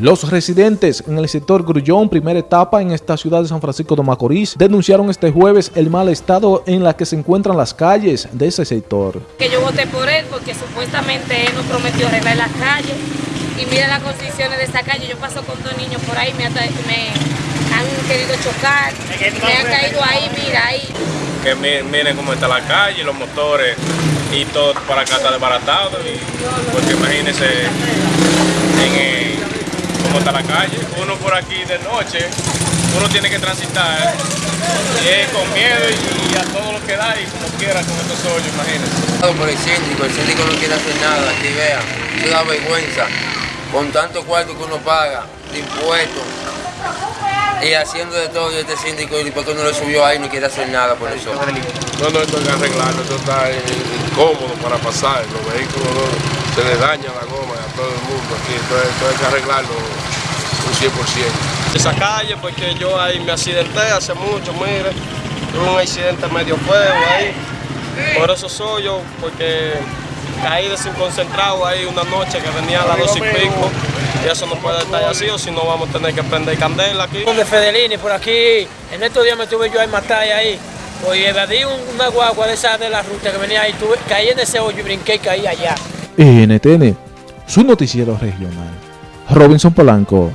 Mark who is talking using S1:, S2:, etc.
S1: Los residentes en el sector Grullón, primera etapa en esta ciudad de San Francisco de Macorís, denunciaron este jueves el mal estado en la que se encuentran las calles de ese sector.
S2: Que yo voté por él porque supuestamente él nos prometió arreglar las calles y miren las condiciones de esta calle. Yo paso con dos niños por ahí, me, han querido chocar, me han caído ahí, mira ahí.
S3: Que miren cómo está la calle, los motores y todo para acá está desbaratado. porque imagínense está la calle. Uno por aquí de noche, uno tiene que transitar con miedo y, a todo lo que da y como quiera con estos hoyos, imagínense.
S4: Por el síndico, el síndico no quiere hacer nada, aquí vean, se da vergüenza, con tanto cuarto que uno paga, de impuestos, y haciendo de todo y este síndico, y porque no le subió ahí, no quiere hacer nada por eso.
S3: No, no, esto hay que arreglarlo, esto está incómodo para pasar, los vehículos se les daña la goma a todo el mundo aquí, entonces esto hay que arreglarlo 100%.
S5: Esa calle, porque yo ahí me accidenté hace mucho, mire, tuve un accidente medio feo ahí, por eso soy yo, porque caí desenconcentrado ahí una noche que venía a las dos y pico, y eso no puede estar así, o si no vamos a tener que prender candela aquí.
S6: De Fedelini, por aquí, en estos días me tuve yo ahí matar ahí, pues evadí una guagua de esa de la ruta que venía ahí, tuve, caí en ese hoyo y brinqué y caí allá.
S1: NTN, su noticiero regional. Robinson Polanco.